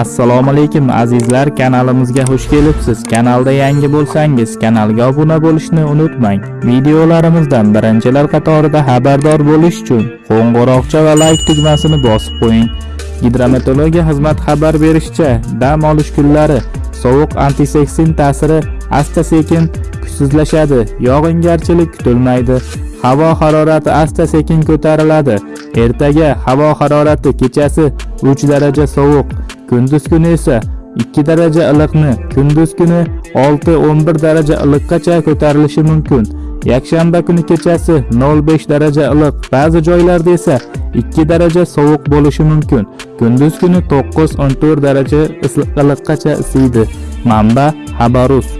assalomu alaykum azizlar. Kanalimizga xush kelibsiz. Kanalda yangi bo'lsangiz kanalga obuna bo'lishni unutmang. Videolarimizdan birinchilar qatorida xabardor bo'lish uchun qo'ng'iroqcha va layk tugmasini bosib qo'ying. Gidrometeorologiya xizmat xabar berishicha dam olish kunlari sovuq antiseksin ta'siri asta sekin kuchsizlashadi. Yog'ingarchilik kutilmaydi. Havo harorati asta sekin ko'tariladi. Ertaga havo harorati kechasi 3 daraja sovuq kunduz kuni esa 2 daraja iliqni kunduz kuni 6-11 daraja iliqqacha ko'tarilishi mumkin. Yakshanba kuni kechasi 0.5 daraja iliq ba'zi joylarda esa 2 daraja sovuq bo'lishi mumkin. Kunduz kuni 9-14 daraja iliqqacha isiydi. Manba xabarus